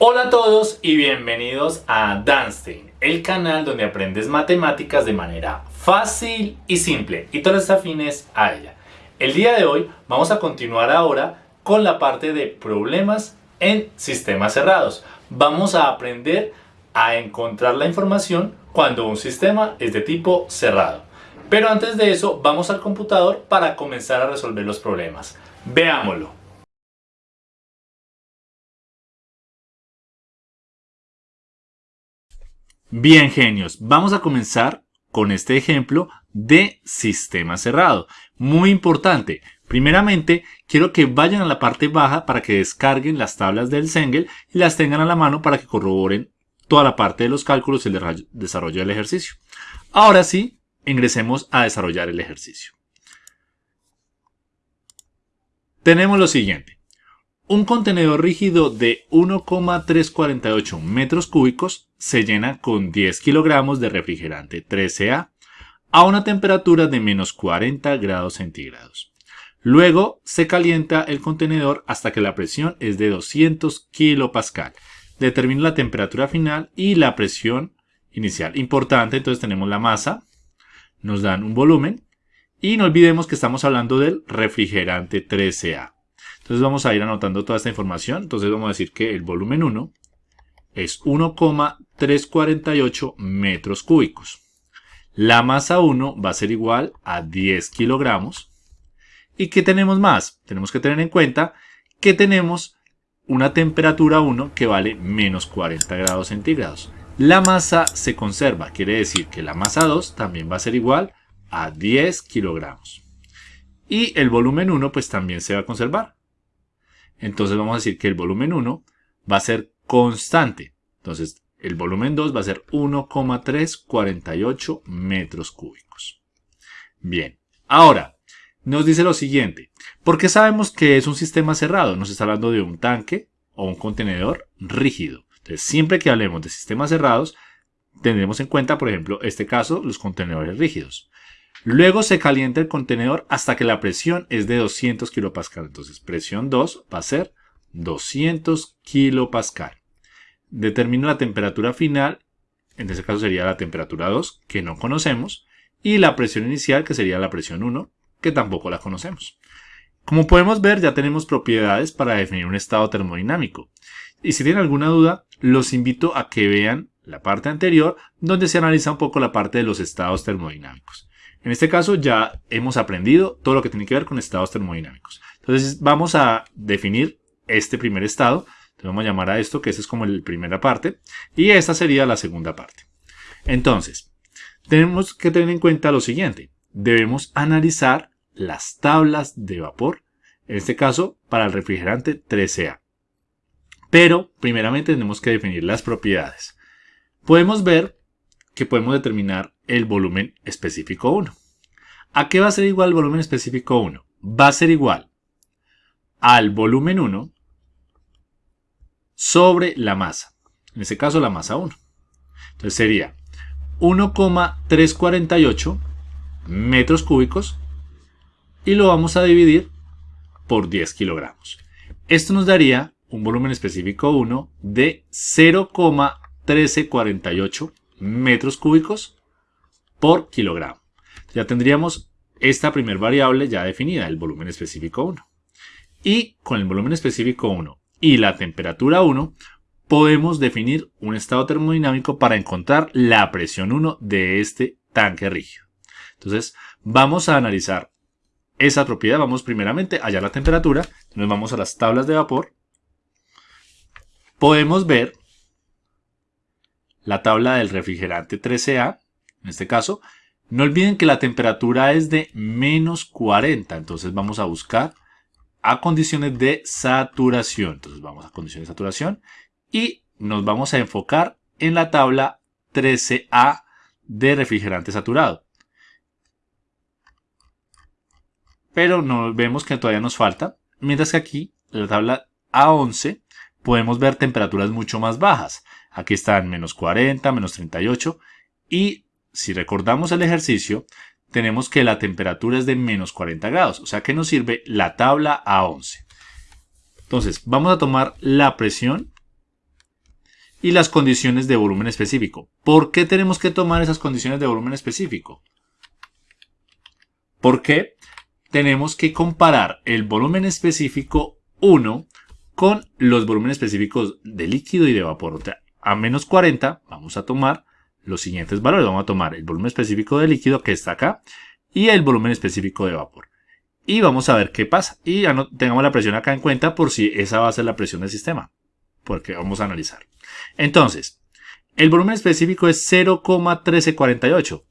Hola a todos y bienvenidos a Danstein, el canal donde aprendes matemáticas de manera fácil y simple y todas afines a ella. El día de hoy vamos a continuar ahora con la parte de problemas en sistemas cerrados. Vamos a aprender a encontrar la información cuando un sistema es de tipo cerrado. Pero antes de eso vamos al computador para comenzar a resolver los problemas. Veámoslo. Bien genios, vamos a comenzar con este ejemplo de sistema cerrado. Muy importante, primeramente quiero que vayan a la parte baja para que descarguen las tablas del Sengel y las tengan a la mano para que corroboren toda la parte de los cálculos y el desarrollo del ejercicio. Ahora sí, ingresemos a desarrollar el ejercicio. Tenemos lo siguiente. Un contenedor rígido de 1,348 metros cúbicos se llena con 10 kilogramos de refrigerante 13A a una temperatura de menos 40 grados centígrados. Luego se calienta el contenedor hasta que la presión es de 200 kilopascal. Determina la temperatura final y la presión inicial. Importante, entonces tenemos la masa, nos dan un volumen y no olvidemos que estamos hablando del refrigerante 13A. Entonces vamos a ir anotando toda esta información. Entonces vamos a decir que el volumen 1 es 1,348 metros cúbicos. La masa 1 va a ser igual a 10 kilogramos. ¿Y qué tenemos más? Tenemos que tener en cuenta que tenemos una temperatura 1 que vale menos 40 grados centígrados. La masa se conserva, quiere decir que la masa 2 también va a ser igual a 10 kilogramos. Y el volumen 1 pues también se va a conservar. Entonces vamos a decir que el volumen 1 va a ser constante. Entonces el volumen 2 va a ser 1,348 metros cúbicos. Bien, ahora nos dice lo siguiente. ¿Por qué sabemos que es un sistema cerrado? Nos está hablando de un tanque o un contenedor rígido. Entonces siempre que hablemos de sistemas cerrados, tendremos en cuenta, por ejemplo, este caso, los contenedores rígidos. Luego se calienta el contenedor hasta que la presión es de 200 kilopascal. Entonces presión 2 va a ser 200 kilopascal. Determino la temperatura final, en este caso sería la temperatura 2, que no conocemos, y la presión inicial, que sería la presión 1, que tampoco la conocemos. Como podemos ver, ya tenemos propiedades para definir un estado termodinámico. Y si tienen alguna duda, los invito a que vean la parte anterior, donde se analiza un poco la parte de los estados termodinámicos. En este caso ya hemos aprendido todo lo que tiene que ver con estados termodinámicos. Entonces vamos a definir este primer estado. Entonces vamos a llamar a esto que esa es como la primera parte. Y esta sería la segunda parte. Entonces, tenemos que tener en cuenta lo siguiente. Debemos analizar las tablas de vapor. En este caso, para el refrigerante 13A. Pero, primeramente tenemos que definir las propiedades. Podemos ver que podemos determinar el volumen específico 1. ¿A qué va a ser igual el volumen específico 1? Va a ser igual al volumen 1 sobre la masa. En este caso la masa 1. Entonces sería 1,348 metros cúbicos y lo vamos a dividir por 10 kilogramos. Esto nos daría un volumen específico 1 de 0,1348 metros cúbicos por kilogramo. Ya tendríamos esta primer variable ya definida, el volumen específico 1. Y con el volumen específico 1 y la temperatura 1, podemos definir un estado termodinámico para encontrar la presión 1 de este tanque rígido. Entonces, vamos a analizar esa propiedad. Vamos primeramente a hallar la temperatura. Nos vamos a las tablas de vapor. Podemos ver la tabla del refrigerante 13A, en este caso. No olviden que la temperatura es de menos 40, entonces vamos a buscar a condiciones de saturación. Entonces vamos a condiciones de saturación y nos vamos a enfocar en la tabla 13A de refrigerante saturado. Pero no vemos que todavía nos falta, mientras que aquí, en la tabla A11, podemos ver temperaturas mucho más bajas. Aquí están menos 40, menos 38 y si recordamos el ejercicio, tenemos que la temperatura es de menos 40 grados, o sea que nos sirve la tabla A11. Entonces, vamos a tomar la presión y las condiciones de volumen específico. ¿Por qué tenemos que tomar esas condiciones de volumen específico? Porque tenemos que comparar el volumen específico 1 con los volúmenes específicos de líquido y de vapor. O sea, a menos 40 vamos a tomar los siguientes valores. Vamos a tomar el volumen específico de líquido que está acá y el volumen específico de vapor. Y vamos a ver qué pasa. Y ya no tengamos la presión acá en cuenta por si esa va a ser la presión del sistema. Porque vamos a analizar. Entonces, el volumen específico es 0,1348.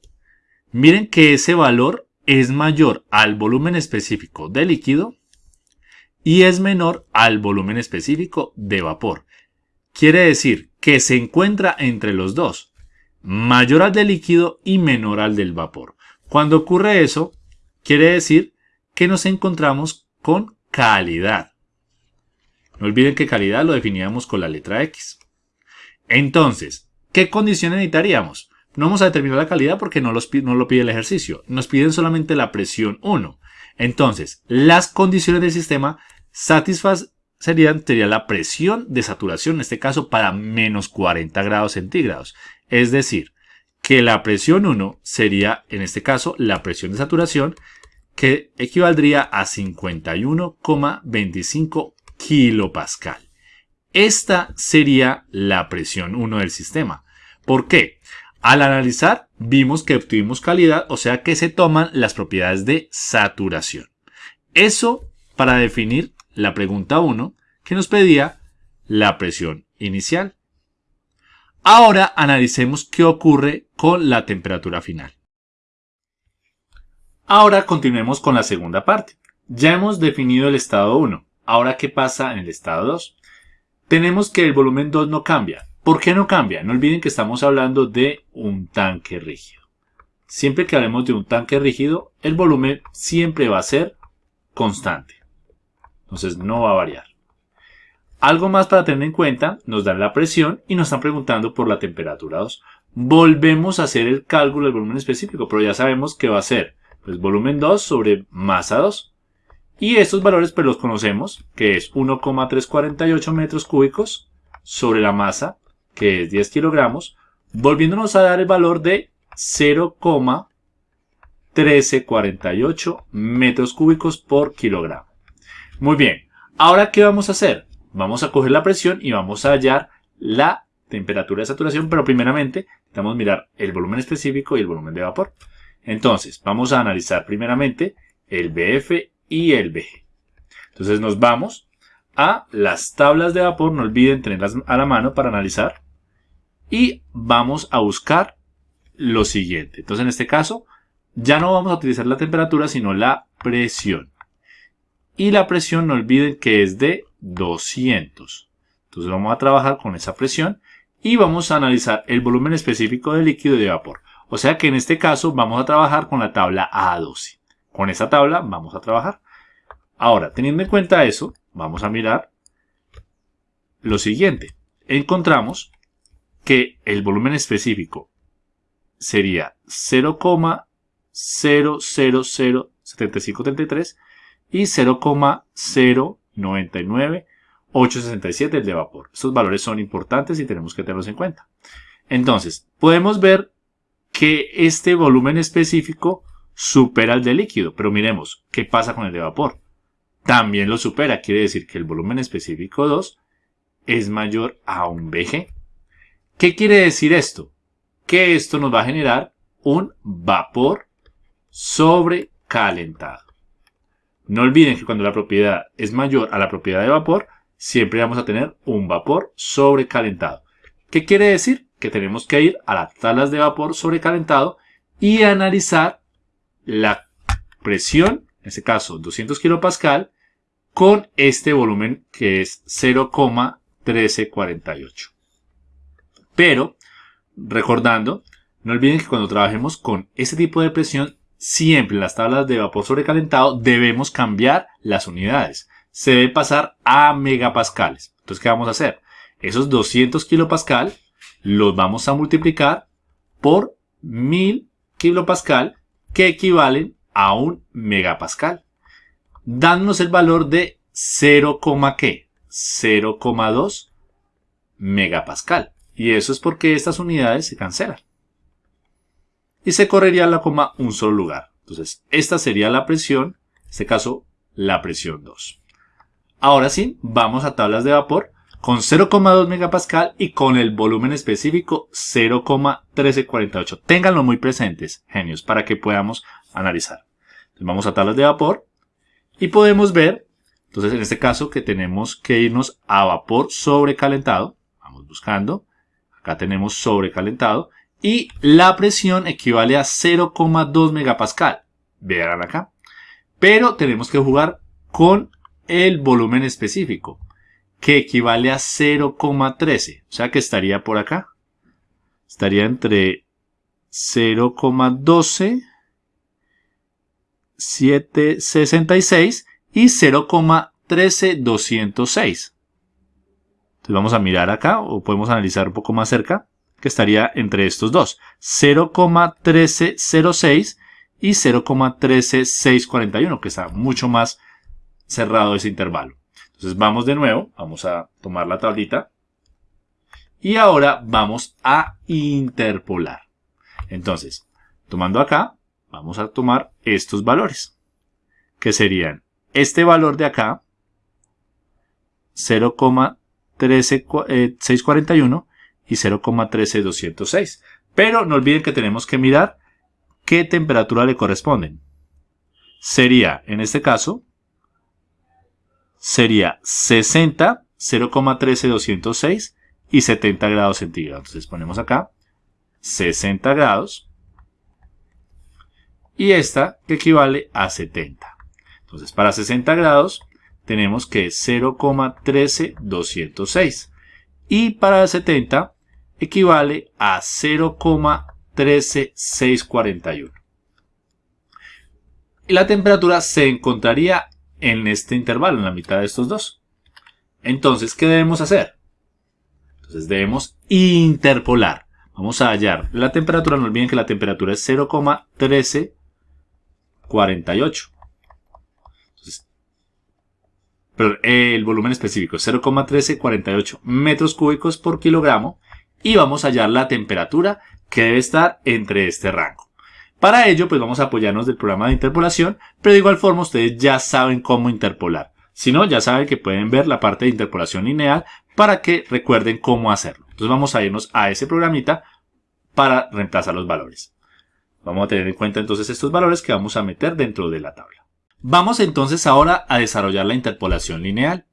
Miren que ese valor es mayor al volumen específico de líquido y es menor al volumen específico de vapor. Quiere decir que se encuentra entre los dos, mayor al del líquido y menor al del vapor. Cuando ocurre eso, quiere decir que nos encontramos con calidad. No olviden que calidad lo definíamos con la letra X. Entonces, ¿qué condiciones necesitaríamos? No vamos a determinar la calidad porque no, lo pide el ejercicio. Nos piden solamente la presión 1. Entonces, las condiciones del sistema satisfacerían la presión de saturación, en este caso para menos 40 grados centígrados. Es decir, que la presión 1 sería, en este caso, la presión de saturación, que equivaldría a 51,25 kilopascal. Esta sería la presión 1 del sistema. ¿Por qué? Al analizar, vimos que obtuvimos calidad, o sea que se toman las propiedades de saturación. Eso para definir la pregunta 1, que nos pedía la presión inicial. Ahora analicemos qué ocurre con la temperatura final. Ahora continuemos con la segunda parte. Ya hemos definido el estado 1. Ahora, ¿qué pasa en el estado 2? Tenemos que el volumen 2 no cambia. ¿Por qué no cambia? No olviden que estamos hablando de un tanque rígido. Siempre que hablemos de un tanque rígido, el volumen siempre va a ser constante. Entonces no va a variar. Algo más para tener en cuenta, nos dan la presión y nos están preguntando por la temperatura 2. Volvemos a hacer el cálculo del volumen específico, pero ya sabemos que va a ser pues, volumen 2 sobre masa 2. Y estos valores pues los conocemos, que es 1,348 metros cúbicos sobre la masa que es 10 kilogramos, volviéndonos a dar el valor de 0,1348 metros cúbicos por kilogramo. Muy bien, ahora ¿qué vamos a hacer? Vamos a coger la presión y vamos a hallar la temperatura de saturación, pero primeramente a mirar el volumen específico y el volumen de vapor. Entonces, vamos a analizar primeramente el BF y el BG. Entonces nos vamos a las tablas de vapor, no olviden tenerlas a la mano para analizar y vamos a buscar lo siguiente. Entonces en este caso ya no vamos a utilizar la temperatura sino la presión. Y la presión no olviden que es de 200. Entonces vamos a trabajar con esa presión y vamos a analizar el volumen específico de líquido y de vapor. O sea que en este caso vamos a trabajar con la tabla A12. Con esa tabla vamos a trabajar. Ahora, teniendo en cuenta eso, vamos a mirar lo siguiente. Encontramos que el volumen específico sería 0,0007533 y 0,099867 el de vapor. Estos valores son importantes y tenemos que tenerlos en cuenta. Entonces, podemos ver que este volumen específico supera el de líquido, pero miremos qué pasa con el de vapor. También lo supera, quiere decir que el volumen específico 2 es mayor a un BG. ¿Qué quiere decir esto? Que esto nos va a generar un vapor sobrecalentado. No olviden que cuando la propiedad es mayor a la propiedad de vapor, siempre vamos a tener un vapor sobrecalentado. ¿Qué quiere decir? Que tenemos que ir a las tablas de vapor sobrecalentado y analizar la presión, en este caso 200 kPa, con este volumen que es 0,1348. Pero, recordando, no olviden que cuando trabajemos con este tipo de presión, siempre en las tablas de vapor sobrecalentado debemos cambiar las unidades. Se debe pasar a megapascales. Entonces, ¿qué vamos a hacer? Esos 200 kilopascal los vamos a multiplicar por 1000 kilopascal que equivalen a un megapascal, dándonos el valor de 0,2 megapascal. Y eso es porque estas unidades se cancelan. Y se correría la coma un solo lugar. Entonces, esta sería la presión, en este caso, la presión 2. Ahora sí, vamos a tablas de vapor con 0,2 megapascal y con el volumen específico 0,1348. Ténganlo muy presentes, genios, para que podamos analizar. Entonces vamos a tablas de vapor y podemos ver, entonces en este caso que tenemos que irnos a vapor sobrecalentado. Vamos buscando. Acá tenemos sobrecalentado y la presión equivale a 0,2 megapascal. Vean acá. Pero tenemos que jugar con el volumen específico, que equivale a 0,13. O sea que estaría por acá. Estaría entre 0,12, 766 y 0,13206. Entonces vamos a mirar acá o podemos analizar un poco más cerca que estaría entre estos dos. 0,1306 y 0,13641 que está mucho más cerrado ese intervalo. Entonces vamos de nuevo, vamos a tomar la tablita y ahora vamos a interpolar. Entonces, tomando acá, vamos a tomar estos valores, que serían este valor de acá, 0,13641 y 0,13206. Pero no olviden que tenemos que mirar qué temperatura le corresponden. Sería, en este caso, sería 60, 0,13206 y 70 grados centígrados. Entonces ponemos acá 60 grados y esta que equivale a 70. Entonces para 60 grados tenemos que 0,13206 y para 70 equivale a 0,13641. Y la temperatura se encontraría en este intervalo, en la mitad de estos dos. Entonces, ¿qué debemos hacer? Entonces debemos interpolar. Vamos a hallar la temperatura, no olviden que la temperatura es 0,1348. pero el volumen específico es 0,1348 metros cúbicos por kilogramo y vamos a hallar la temperatura que debe estar entre este rango. Para ello, pues vamos a apoyarnos del programa de interpolación, pero de igual forma ustedes ya saben cómo interpolar. Si no, ya saben que pueden ver la parte de interpolación lineal para que recuerden cómo hacerlo. Entonces vamos a irnos a ese programita para reemplazar los valores. Vamos a tener en cuenta entonces estos valores que vamos a meter dentro de la tabla. Vamos entonces ahora a desarrollar la interpolación lineal.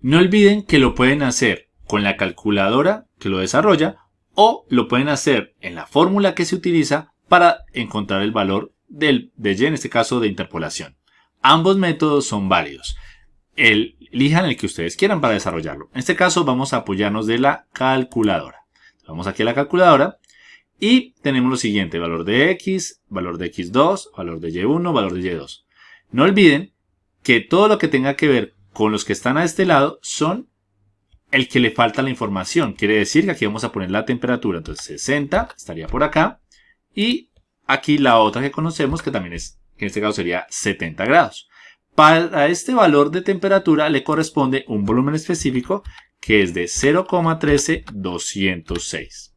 No olviden que lo pueden hacer con la calculadora que lo desarrolla o lo pueden hacer en la fórmula que se utiliza para encontrar el valor del, de y, en este caso de interpolación. Ambos métodos son válidos. El, elijan el que ustedes quieran para desarrollarlo. En este caso vamos a apoyarnos de la calculadora. Vamos aquí a la calculadora y tenemos lo siguiente, valor de x, valor de x2, valor de y1, valor de y2. No olviden que todo lo que tenga que ver con los que están a este lado son el que le falta la información. Quiere decir que aquí vamos a poner la temperatura. Entonces 60 estaría por acá. Y aquí la otra que conocemos que también es, en este caso sería 70 grados. Para este valor de temperatura le corresponde un volumen específico que es de 0,13206.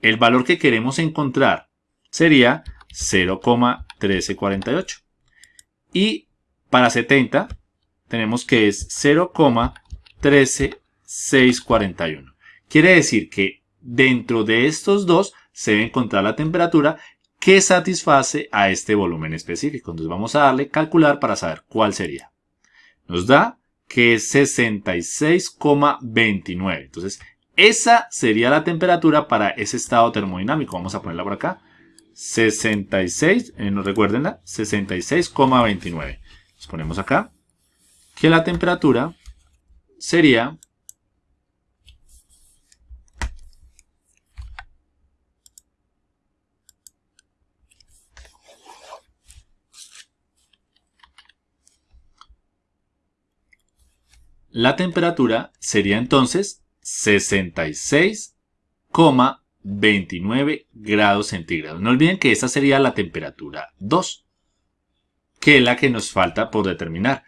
El valor que queremos encontrar sería 0,1348. Y para 70 tenemos que es 0,13641. Quiere decir que dentro de estos dos se debe encontrar la temperatura que satisface a este volumen específico. Entonces vamos a darle calcular para saber cuál sería. Nos da que es 66,29. Entonces esa sería la temperatura para ese estado termodinámico. Vamos a ponerla por acá. 66, eh, no recuerdenla, 66,29. Nos ponemos acá que la temperatura sería La temperatura sería entonces 66,29 29 grados centígrados. No olviden que esa sería la temperatura 2, que es la que nos falta por determinar.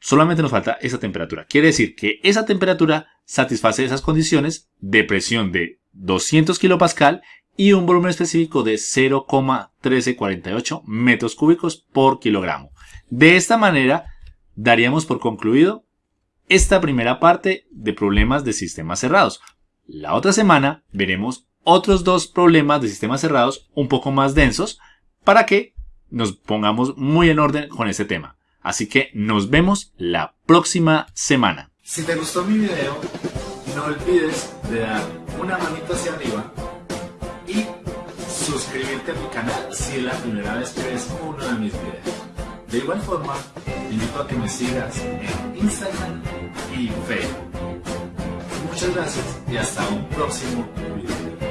Solamente nos falta esa temperatura. Quiere decir que esa temperatura satisface esas condiciones de presión de 200 kilopascal y un volumen específico de 0,1348 metros cúbicos por kilogramo. De esta manera, daríamos por concluido esta primera parte de problemas de sistemas cerrados. La otra semana veremos otros dos problemas de sistemas cerrados un poco más densos para que nos pongamos muy en orden con este tema. Así que nos vemos la próxima semana. Si te gustó mi video, no olvides de dar una manita hacia arriba y suscribirte a mi canal si es la primera vez que ves uno de mis videos. De igual forma, te invito a que me sigas en Instagram y Facebook. Muchas gracias y hasta un próximo video.